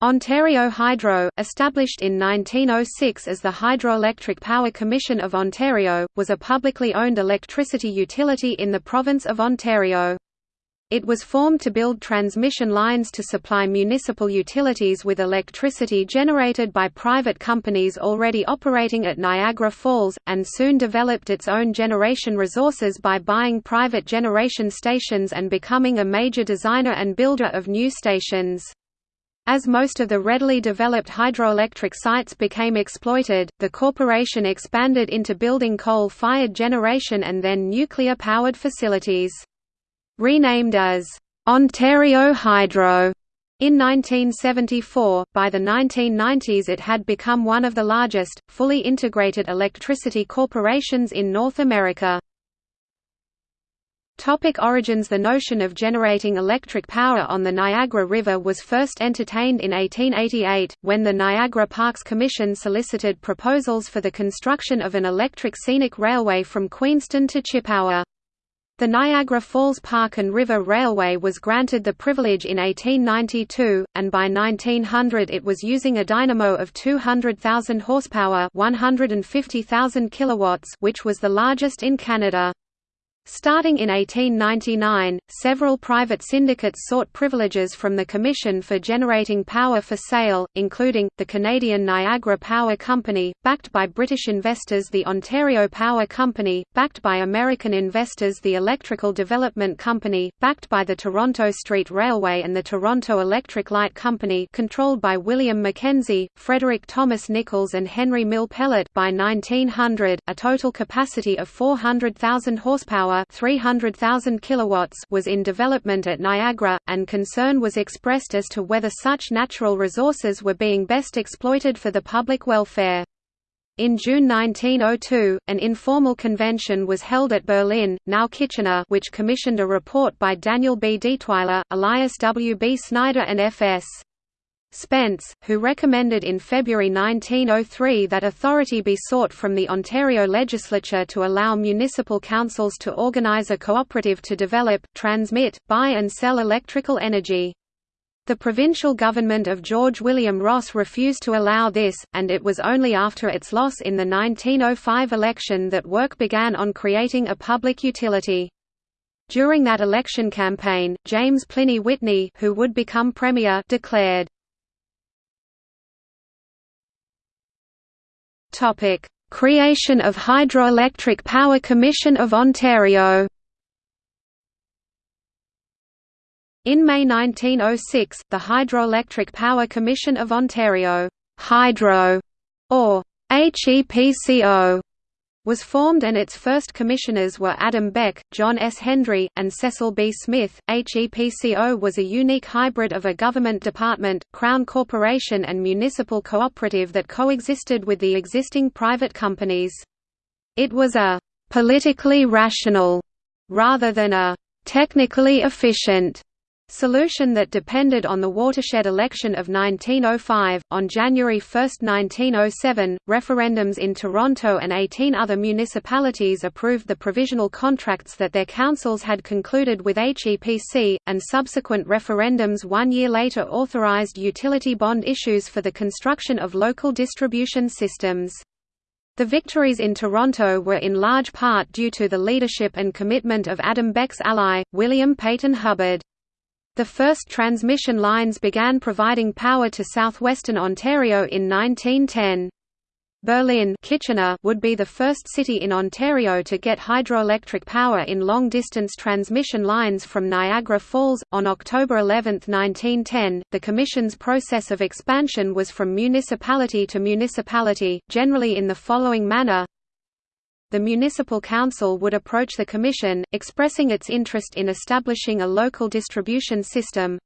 Ontario Hydro, established in 1906 as the Hydroelectric Power Commission of Ontario, was a publicly owned electricity utility in the province of Ontario. It was formed to build transmission lines to supply municipal utilities with electricity generated by private companies already operating at Niagara Falls, and soon developed its own generation resources by buying private generation stations and becoming a major designer and builder of new stations. As most of the readily developed hydroelectric sites became exploited, the corporation expanded into building coal-fired generation and then nuclear-powered facilities. Renamed as Ontario Hydro in 1974, by the 1990s it had become one of the largest, fully integrated electricity corporations in North America. Topic origins The notion of generating electric power on the Niagara River was first entertained in 1888, when the Niagara Parks Commission solicited proposals for the construction of an electric scenic railway from Queenston to Chippawa. The Niagara Falls Park and River Railway was granted the privilege in 1892, and by 1900 it was using a dynamo of 200,000 horsepower 150,000 kilowatts which was the largest in Canada. Starting in 1899, several private syndicates sought privileges from the Commission for generating power for sale, including, the Canadian Niagara Power Company, backed by British investors the Ontario Power Company, backed by American investors the Electrical Development Company, backed by the Toronto Street Railway and the Toronto Electric Light Company controlled by William Mackenzie, Frederick Thomas Nicholls and Henry Mill Pellatt. By 1900, a total capacity of 400,000 horsepower 300,000 kilowatts was in development at Niagara, and concern was expressed as to whether such natural resources were being best exploited for the public welfare. In June 1902, an informal convention was held at Berlin, now Kitchener which commissioned a report by Daniel B. Detweiler, Elias W. B. Snyder and F.S. Spence, who recommended in February 1903 that authority be sought from the Ontario legislature to allow municipal councils to organise a cooperative to develop, transmit, buy and sell electrical energy. The provincial government of George William Ross refused to allow this, and it was only after its loss in the 1905 election that work began on creating a public utility. During that election campaign, James Pliny Whitney who would become premier declared, Topic: Creation of Hydroelectric Power Commission of Ontario. In May 1906, the Hydroelectric Power Commission of Ontario, Hydro, or HEPCO, was formed and its first commissioners were Adam Beck, John S. Hendry, and Cecil B. Smith. HEPCO was a unique hybrid of a government department, Crown Corporation and municipal cooperative that coexisted with the existing private companies. It was a «politically rational» rather than a «technically efficient» Solution that depended on the watershed election of 1905. On January 1, 1907, referendums in Toronto and 18 other municipalities approved the provisional contracts that their councils had concluded with HEPC, and subsequent referendums one year later authorized utility bond issues for the construction of local distribution systems. The victories in Toronto were in large part due to the leadership and commitment of Adam Beck's ally, William Peyton Hubbard. The first transmission lines began providing power to southwestern Ontario in 1910. Berlin Kitchener would be the first city in Ontario to get hydroelectric power in long-distance transmission lines from Niagara Falls. On October 11, 1910, the Commission's process of expansion was from municipality to municipality, generally in the following manner the municipal council would approach the commission, expressing its interest in establishing a local distribution system.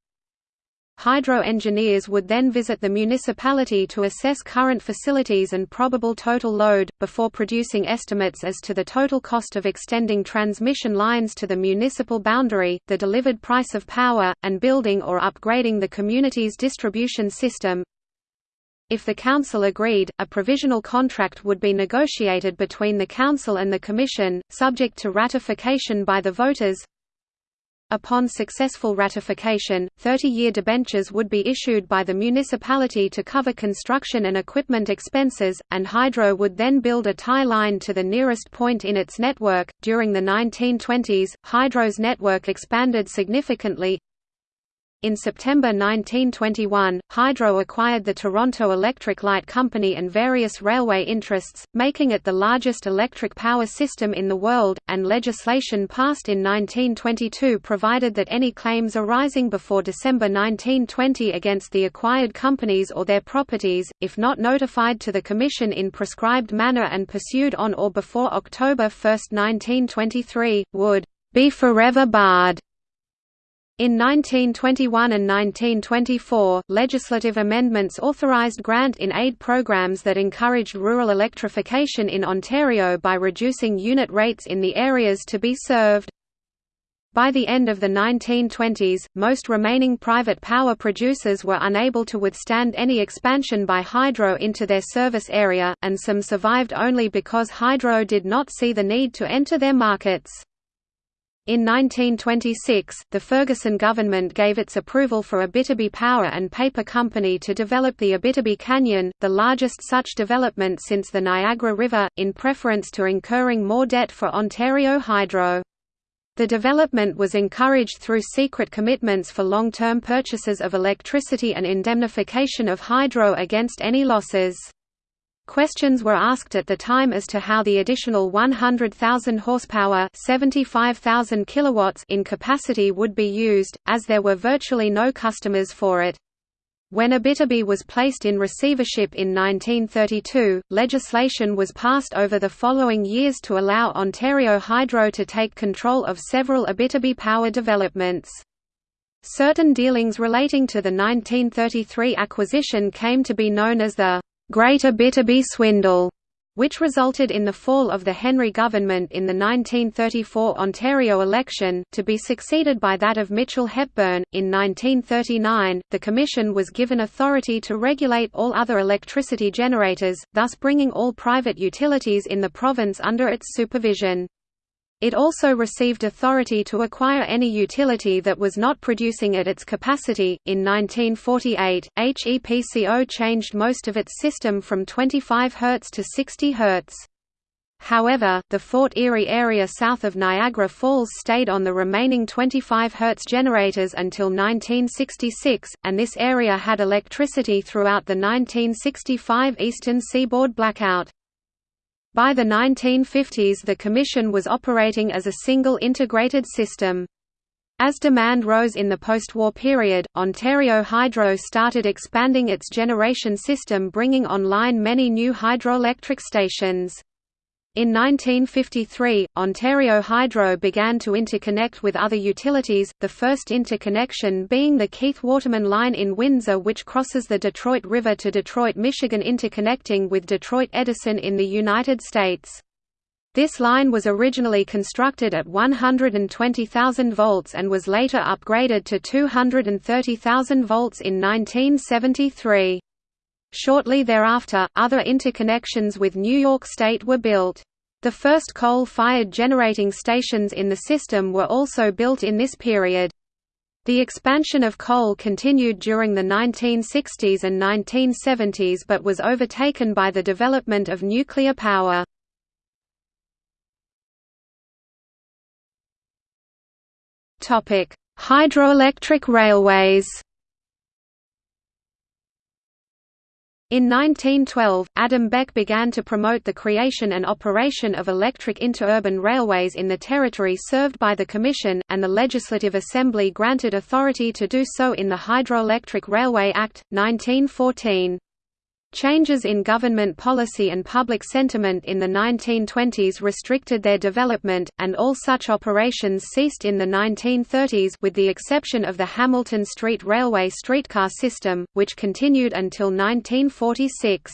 Hydro engineers would then visit the municipality to assess current facilities and probable total load, before producing estimates as to the total cost of extending transmission lines to the municipal boundary, the delivered price of power, and building or upgrading the community's distribution system. If the Council agreed, a provisional contract would be negotiated between the Council and the Commission, subject to ratification by the voters. Upon successful ratification, 30-year debentures would be issued by the municipality to cover construction and equipment expenses, and Hydro would then build a tie line to the nearest point in its network. During the 1920s, Hydro's network expanded significantly, in September 1921, Hydro acquired the Toronto Electric Light Company and various railway interests, making it the largest electric power system in the world, and legislation passed in 1922 provided that any claims arising before December 1920 against the acquired companies or their properties, if not notified to the Commission in prescribed manner and pursued on or before October 1, 1923, would be forever barred. In 1921 and 1924, legislative amendments authorized grant-in-aid programs that encouraged rural electrification in Ontario by reducing unit rates in the areas to be served. By the end of the 1920s, most remaining private power producers were unable to withstand any expansion by hydro into their service area, and some survived only because hydro did not see the need to enter their markets. In 1926, the Ferguson government gave its approval for Abitibi Power and Paper Company to develop the Abitibi Canyon, the largest such development since the Niagara River, in preference to incurring more debt for Ontario Hydro. The development was encouraged through secret commitments for long-term purchases of electricity and indemnification of hydro against any losses. Questions were asked at the time as to how the additional 100,000 horsepower 75,000 kilowatts in capacity would be used, as there were virtually no customers for it. When Abitibi was placed in receivership in 1932, legislation was passed over the following years to allow Ontario Hydro to take control of several Abitibi power developments. Certain dealings relating to the 1933 acquisition came to be known as the Great Abitibi Swindle, which resulted in the fall of the Henry government in the 1934 Ontario election, to be succeeded by that of Mitchell Hepburn. In 1939, the Commission was given authority to regulate all other electricity generators, thus bringing all private utilities in the province under its supervision. It also received authority to acquire any utility that was not producing at its capacity. In 1948, HEPCO changed most of its system from 25 Hz to 60 Hz. However, the Fort Erie area south of Niagara Falls stayed on the remaining 25 Hz generators until 1966, and this area had electricity throughout the 1965 Eastern Seaboard blackout. By the 1950s the Commission was operating as a single integrated system. As demand rose in the post-war period, Ontario Hydro started expanding its generation system bringing online many new hydroelectric stations. In 1953, Ontario Hydro began to interconnect with other utilities, the first interconnection being the Keith Waterman Line in Windsor which crosses the Detroit River to Detroit, Michigan interconnecting with Detroit Edison in the United States. This line was originally constructed at 120,000 volts and was later upgraded to 230,000 volts in 1973. Shortly thereafter, other interconnections with New York State were built. The first coal-fired generating stations in the system were also built in this period. The expansion of coal continued during the 1960s and 1970s but was overtaken by the development of nuclear power. Hydroelectric railways In 1912, Adam Beck began to promote the creation and operation of electric interurban railways in the territory served by the Commission, and the Legislative Assembly granted authority to do so in the Hydroelectric Railway Act, 1914. Changes in government policy and public sentiment in the 1920s restricted their development, and all such operations ceased in the 1930s with the exception of the Hamilton Street Railway streetcar system, which continued until 1946.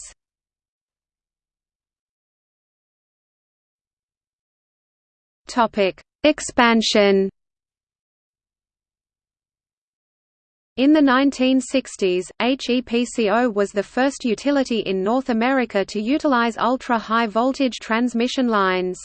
Expansion In the 1960s, HEPCO was the first utility in North America to utilize ultra-high voltage transmission lines.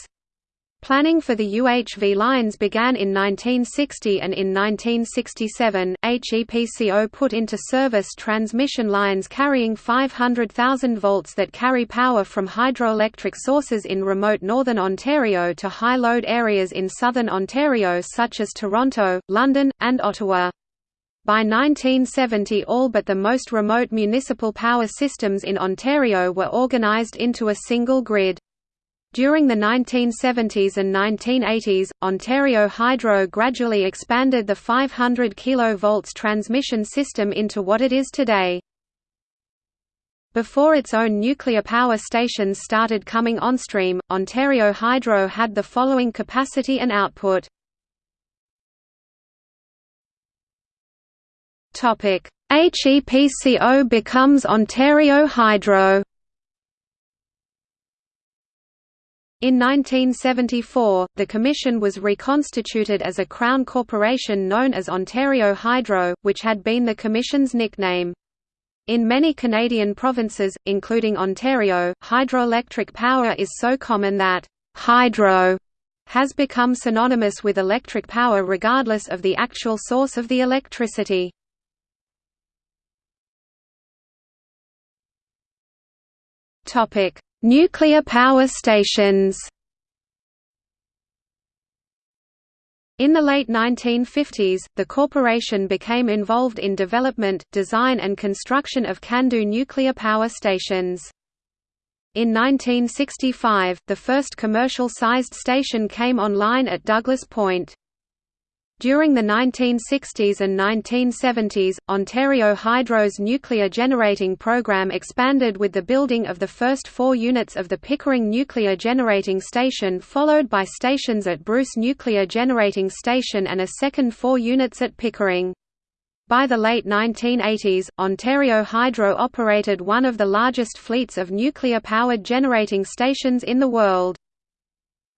Planning for the UHV lines began in 1960 and in 1967, HEPCO put into service transmission lines carrying 500,000 volts that carry power from hydroelectric sources in remote northern Ontario to high-load areas in southern Ontario such as Toronto, London, and Ottawa. By 1970 all but the most remote municipal power systems in Ontario were organized into a single grid. During the 1970s and 1980s, Ontario Hydro gradually expanded the 500 kV transmission system into what it is today. Before its own nuclear power stations started coming onstream, Ontario Hydro had the following capacity and output. HEPCO becomes Ontario Hydro In 1974, the Commission was reconstituted as a Crown corporation known as Ontario Hydro, which had been the Commission's nickname. In many Canadian provinces, including Ontario, hydroelectric power is so common that «hydro» has become synonymous with electric power regardless of the actual source of the electricity. Nuclear power stations In the late 1950s, the corporation became involved in development, design and construction of CANDU nuclear power stations. In 1965, the first commercial-sized station came online at Douglas Point. During the 1960s and 1970s, Ontario Hydro's nuclear generating program expanded with the building of the first four units of the Pickering Nuclear Generating Station followed by stations at Bruce Nuclear Generating Station and a second four units at Pickering. By the late 1980s, Ontario Hydro operated one of the largest fleets of nuclear-powered generating stations in the world.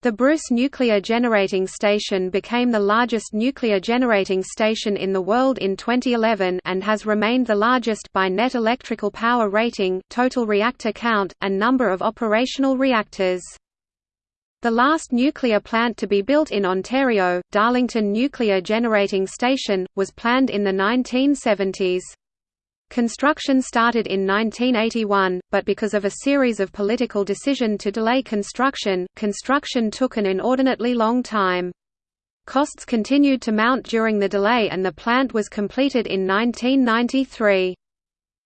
The Bruce Nuclear Generating Station became the largest nuclear generating station in the world in 2011 and has remained the largest by net electrical power rating, total reactor count, and number of operational reactors. The last nuclear plant to be built in Ontario, Darlington Nuclear Generating Station, was planned in the 1970s. Construction started in 1981, but because of a series of political decision to delay construction, construction took an inordinately long time. Costs continued to mount during the delay and the plant was completed in 1993.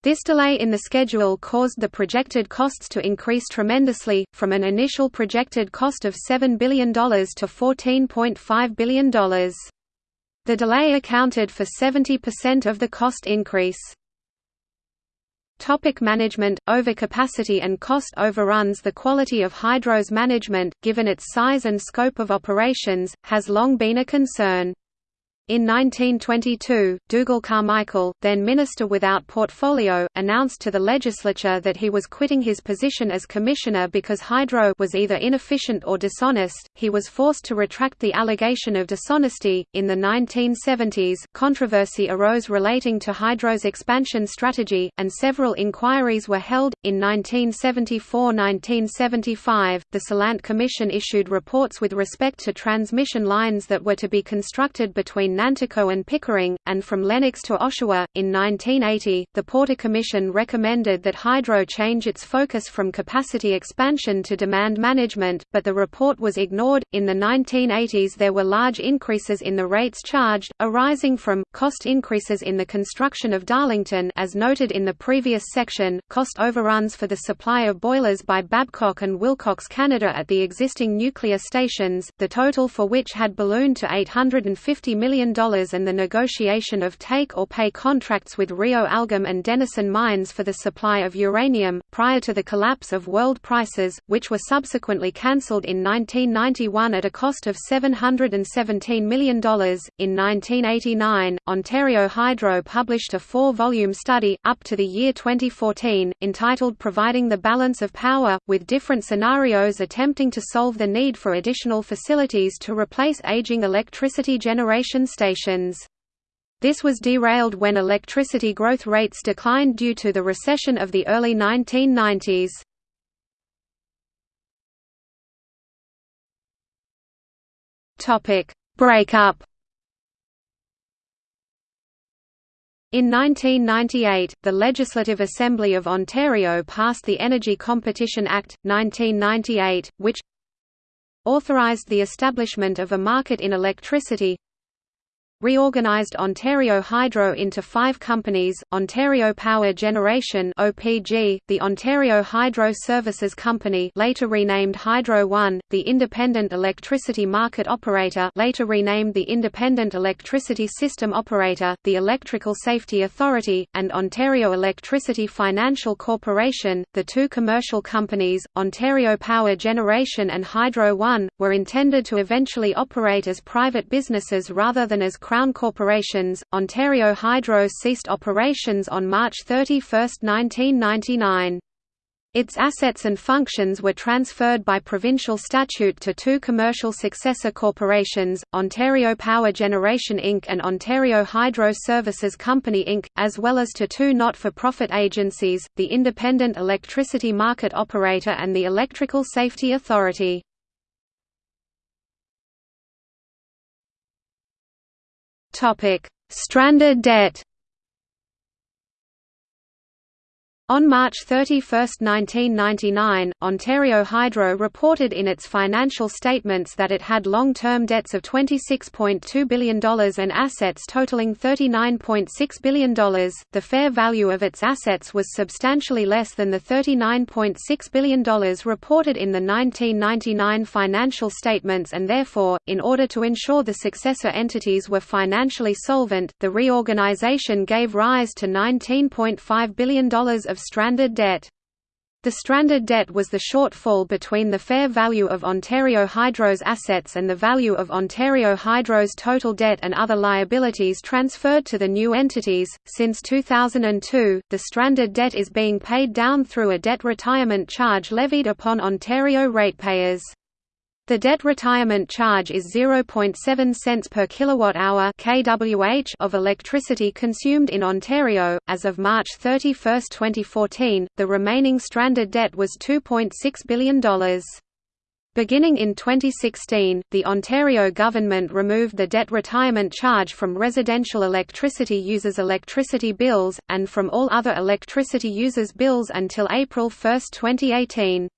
This delay in the schedule caused the projected costs to increase tremendously, from an initial projected cost of $7 billion to $14.5 billion. The delay accounted for 70% of the cost increase. Topic management, overcapacity and cost overruns The quality of Hydro's management, given its size and scope of operations, has long been a concern. In 1922, Dougal Carmichael, then Minister without portfolio, announced to the legislature that he was quitting his position as commissioner because Hydro was either inefficient or dishonest. He was forced to retract the allegation of dishonesty. In the 1970s, controversy arose relating to Hydro's expansion strategy, and several inquiries were held. In 1974-1975, the Solandt Commission issued reports with respect to transmission lines that were to be constructed between Nanticoke and Pickering, and from Lennox to Oshawa. In 1980, the Porter Commission recommended that Hydro change its focus from capacity expansion to demand management, but the report was ignored. In the 1980s, there were large increases in the rates charged, arising from cost increases in the construction of Darlington, as noted in the previous section, cost overruns for the supply of boilers by Babcock and Wilcox Canada at the existing nuclear stations, the total for which had ballooned to $850 million and the negotiation of take-or-pay contracts with Rio Algom and Denison mines for the supply of uranium, prior to the collapse of world prices, which were subsequently cancelled in 1991 at a cost of $717 million. In 1989, Ontario Hydro published a four-volume study, up to the year 2014, entitled Providing the Balance of Power, with different scenarios attempting to solve the need for additional facilities to replace aging electricity generation stations. This was derailed when electricity growth rates declined due to the recession of the early 1990s. Topic: Breakup. In 1998, the Legislative Assembly of Ontario passed the Energy Competition Act, 1998, which authorised the establishment of a market in electricity reorganized Ontario Hydro into five companies, Ontario Power Generation (OPG), the Ontario Hydro Services Company later renamed Hydro One, the Independent Electricity Market Operator later renamed the Independent Electricity System Operator, the Electrical Safety Authority, and Ontario Electricity Financial Corporation. The two commercial companies, Ontario Power Generation and Hydro One, were intended to eventually operate as private businesses rather than as Crown corporations. Ontario Hydro ceased operations on March 31, 1999. Its assets and functions were transferred by provincial statute to two commercial successor corporations, Ontario Power Generation Inc. and Ontario Hydro Services Company Inc., as well as to two not-for-profit agencies, the Independent Electricity Market Operator and the Electrical Safety Authority. Topic: Stranded debt. On March 31, 1999, Ontario Hydro reported in its financial statements that it had long-term debts of $26.2 billion and assets totaling $39.6 billion. The fair value of its assets was substantially less than the $39.6 billion reported in the 1999 financial statements and therefore, in order to ensure the successor entities were financially solvent, the reorganization gave rise to $19.5 billion of stranded debt. The stranded debt was the shortfall between the fair value of Ontario Hydro's assets and the value of Ontario Hydro's total debt and other liabilities transferred to the new entities. Since 2002, the stranded debt is being paid down through a debt retirement charge levied upon Ontario ratepayers. The debt retirement charge is 0.7 cents per kilowatt-hour (kWh) of electricity consumed in Ontario. As of March 31, 2014, the remaining stranded debt was $2.6 billion. Beginning in 2016, the Ontario government removed the debt retirement charge from residential electricity users' electricity bills, and from all other electricity users' bills until April 1, 2018.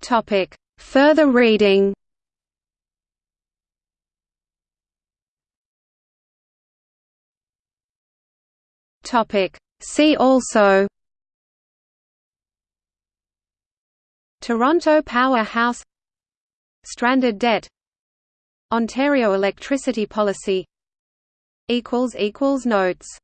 Topic: Further reading. Topic: See also. Toronto Power House Stranded debt Ontario electricity policy Notes